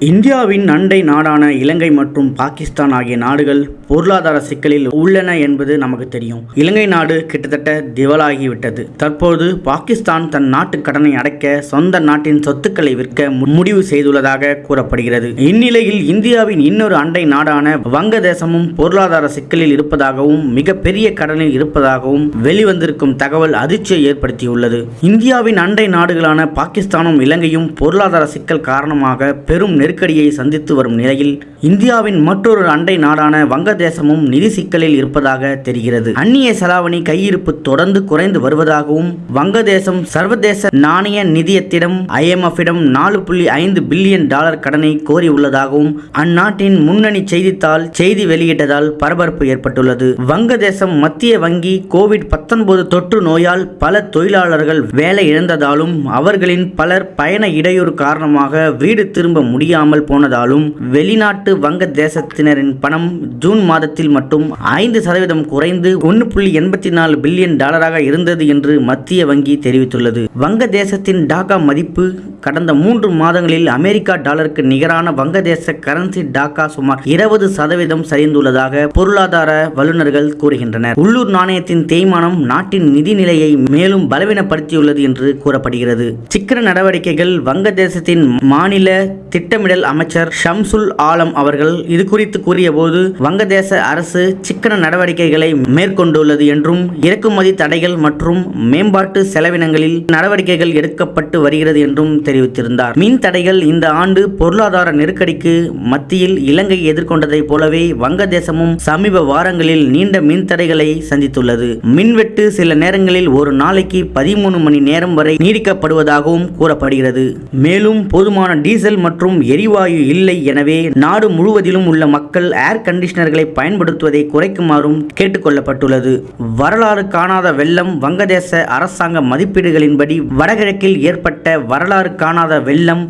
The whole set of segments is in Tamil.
இந்தியாவின் அண்டை நாடான இலங்கை மற்றும் பாகிஸ்தான் ஆகிய நாடுகள் பொருளாதார சிக்கலில் உள்ளன என்பது நமக்கு தெரியும். இலங்கை நாடு கிட்டத்தட்ட திவாலாகிவிட்டது. தற்போது பாகிஸ்தான் தன் நாட்டு கடனை அடைக்க சொந்த நாட்டின் சொத்துக்களை விற்க முடிவு செய்துள்ளதாக கூறப்படுகிறது. இந்நிலையில் இந்தியாவின் இன்னொரு அண்டை நாடான வங்கதேசமும் பொருளாதார சிக்கலில் இருப்பதாகவும் மிகப்பெரிய கடனில் இருப்பதாகவும் வெளிவந்திருக்கும் தகவல் அதிர்ச்சியை ஏற்படுத்தியுள்ளது. இந்தியாவின் அண்டை நாடுகளான பாகிஸ்தானும் இலங்கையும் பொருளாதார சிக்கல் காரணமாக பெரும் நெருக்கடியை சந்தித்து வரும் நிலையில் இந்தியாவின் மற்றொரு அண்டை நாடான வங்கதேசமும் நிதி சிக்கலில் இருப்பதாக தெரிகிறது. அந்நிய செலாவணி கையிருப்பு தொடர்ந்து குறைந்து வருவதாகவும் வங்கதேசம் சர்வதேச நாணய நிதியத்திடம் IMF நாலு புள்ளி ஐந்து பில்லியன் டாலர் கடனை கோரியுள்ளதாகவும் அந்நாட்டின் முன்னணி செய்தித்தாள் செய்தி வெளியிட்டதால் பரபரப்பு ஏற்பட்டுள்ளது. வங்கதேசம் மத்திய வங்கி கோவிட் 19 தொற்று நோயால் பல தொழிலாளர்கள் வேலை இழந்ததாலும் அவர்களின் பலர் பயண இடையூறு காரணமாக வீடு திரும்ப முடியாது முடியாமல் போனதாலும் வெளிநாட்டு வங்க தேசத்தினரின் பணம் ஜூன் மாதத்தில் மட்டும் ஐந்து சதவீதம் குறைந்து ஒன்று புள்ளி எண்பத்தி நாலு பில்லியன் டாலராக இருந்தது என்று மத்திய வங்கி தெரிவித்துள்ளது. வங்க தேசத்தின் டாக்கா மதிப்பு கடந்த மூன்று மாதங்களில் அமெரிக்கா டாலருக்கு நிகரான வங்கதேச கரன்சி டாக்கா சுமார் இருபது சதவீதம் சரிந்துள்ளதாக பொருளாதார வல்லுநர்கள் கூறுகின்றனர். உள்ளூர் நாணயத்தின் தேய்மானம் நாட்டின் நிதி நிலையை மேலும் பலவீனப்படுத்தியுள்ளது என்று கூறப்படுகிறது. சிக்கன நடவடிக்கைகள் வங்கதேசத்தின் மாநில திட்டம் திட்டமிடல் அமைச்சர் ஷம்சுல் ஆலம் அவர்கள் இது குறித்து கூறியபோது வங்கதேச அரசு சிக்கன நடவடிக்கைகளை மேற்கொண்டுள்ளது என்றும் இறக்குமதி தடைகள் மற்றும் மேம்பாட்டு செலவினங்களில் நடவடிக்கைகள் எடுக்கப்பட்டு வருகிறது என்றும் தெரிவித்திருந்தார். மின் தடைகள் இந்த ஆண்டு பொருளாதார நெருக்கடிக்கு மத்தியில் இலங்கை எதிர்கொண்டதைப் போலவே வங்கதேசமும் சமீப வாரங்களில் நீண்ட மின் தடைகளை சந்தித்துள்ளது. மின்வெட்டு சில நேரங்களில் ஒரு நாளைக்கு பதிமூணு மணி நேரம் வரை நீடிக்கப்படுவதாகவும் கூறப்படுகிறது. மேலும் போதுமான டீசல் மற்றும் எரிவாயு இல்லை எனவே நாடு முழுவதிலும் உள்ள மக்கள் ஏர் கண்டிஷனர்களை பயன்படுத்துவதை குறைக்குமாறும் கேட்டுக்கொள்ளப்பட்டுள்ளது. வரலாறு காணாத வெள்ளம் வங்கதேச அரசாங்க மதிப்பீடுகளின்படி வடகிழக்கில் ஏற்பட்ட வரலாறு காணாத வெள்ளம்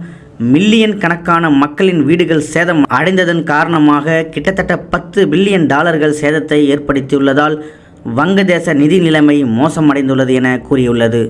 மில்லியன் கணக்கான மக்களின் வீடுகள் சேதம் அடைந்ததன் காரணமாக கிட்டத்தட்ட பத்து பில்லியன் டாலர்கள் சேதத்தை ஏற்படுத்தியுள்ளதால் வங்கதேச நிதி நிலைமை மோசமடைந்துள்ளது என கூறியுள்ளது.